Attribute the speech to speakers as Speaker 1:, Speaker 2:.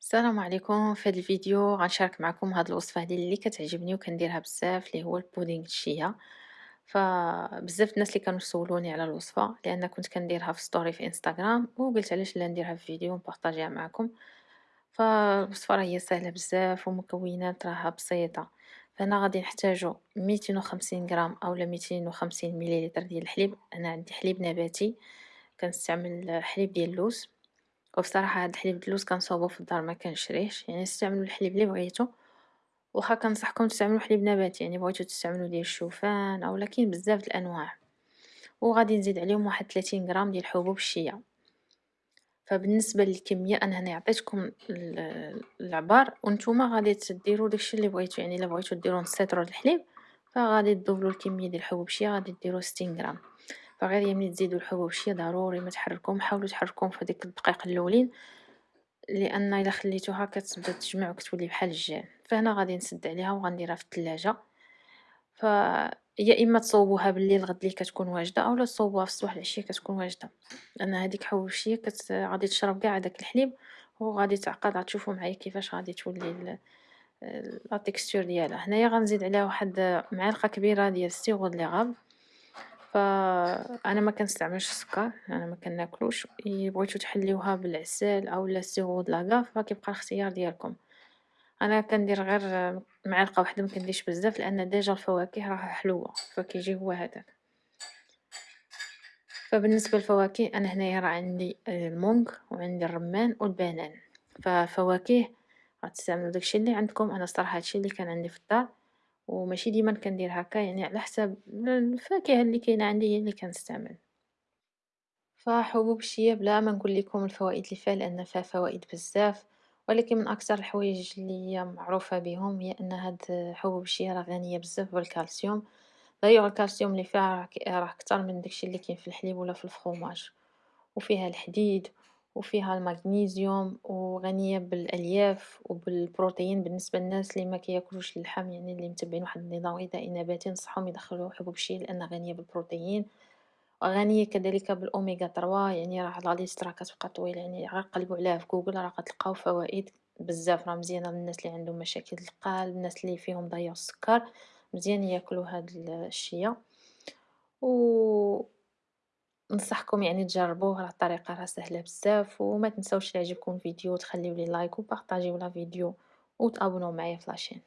Speaker 1: السلام عليكم في هذا الفيديو غنشارك معكم هذه الوصفة هذه اللي كتعجبني وكنديرها بزاف اللي هو البودينغ الشيا. فبزاف الناس اللي كانوا سولوني على الوصفة لأن كنت كنديرها في story في انستغرام وقلت علاش لا نديرها في فيديو ونبارطاجيها معكم. فالوصفة راه هي سهلة بزاف ومكونات راها بسيطة. فأنا غادي نحتاجو 250 غرام اولا 250 مليلتر ديال الحليب. أنا عندي حليب نباتي كنستعمل حليب ديال اللوز. وبصراحة هاد الحليب اللوز كنصاوبو في الدار مكنشريهش يعني استعملوا الحليب اللي بغيتو. واخا كنصحكم تستعملوا حليب نباتي يعني بغيتو تستعملوا ديال الشوفان أولا كاين بزاف الأنواع. وغادي نزيد عليهم واحد 30 غرام ديال حبوب الشيا. فبالنسبة للكمية أنا هنا عطيتكم العبار وأنتم غادي تديروا داكشي اللي بغيتو يعني إلا بغيتو ديروا نص لتر الحليب فغادي تضوبلوا الكمية ديال حبوب الشيا غادي ديروا 60 غرام. فغير ملي تزيدو الشيا ضروري ما تحركوهم حاولوا تحركوهم في ديك الدقائق الأولين لأن إلا خليتوها كتبدأ تجمع وكتولي بحال الجان فهنا غادي نسد عليها وغنديرها في الثلاجه ف يا إما تصوبوها بالليل غد لي كتكون واجدة أولا تصوبوها في الصباح العشية كتكون واجدة. لأن هذيك حوشيه كت... غادي تشرب كاع داك الحليب وغادي تعقد غتشوفوا معايا كيفاش غادي تولي la texture ديالها. هنايا غنزيد عليها واحد معلقة كبيرة ديال السيغو لي غاب. فأنا ما كنستعملش السكر أنا ما كناكلوش. بغيتو تحليوها بالعسل اولا ال sirop d'agave فكيبقى الاختيار ديالكم. أنا كندير غير معلقة واحدة ما كنديرش بزاف لأن déjà الفواكه راه حلوة فكيجي هو هذاك. فبالنسبة للفواكه أنا هنايا راه عندي ال mangue وعندي الرمان والبنان. ففواكه غتستعملوا داكشي اللي عندكم. أنا صراحة هادشي اللي كان عندي في الدار. وماشي ديما كندير هكا يعني على حساب الفاكهة اللي كاينة عندي هي اللي كنستعمل. فحبوب الشيا بلا ما نقول لكم الفوائد اللي فيها لأن فيها فوائد بزاف. ولكن من أكثر الحوايج اللي معروفة بهم هي أن هاد حبوب الشيا راه غنية بزاف بالكالسيوم. دايوغ الكالسيوم اللي فيها راه أكثر من داكشي اللي كاين في الحليب ولا في الفخوماج. وفيها الحديد وفيها المغنيسيوم وغنية بالألياف وبالبروتين بالنسبة للناس اللي ما كياكلوش اللحم يعني اللي متبعين واحد النظام غذائي نباتي نصحهم يدخلوا حبوب الشيا لانها غنية بالبروتين. وغنية كذلك بالأوميغا 3 يعني راه la liste راه كتبقى طويلة يعني غير قلبوا عليها في جوجل راه غتلقاو فوائد بزاف. راه مزيانه للناس اللي عندهم مشاكل القلب الناس اللي فيهم داء السكر مزيان ياكلوا هاد الشيا. و ننصحكم يعني تجربوه راه الطريقة راه سهلة بزاف وما تنساوش يعجبكم الفيديو تخليو لي like وبارطاجيو la vidéo وتابوناو معايا في la chaîne.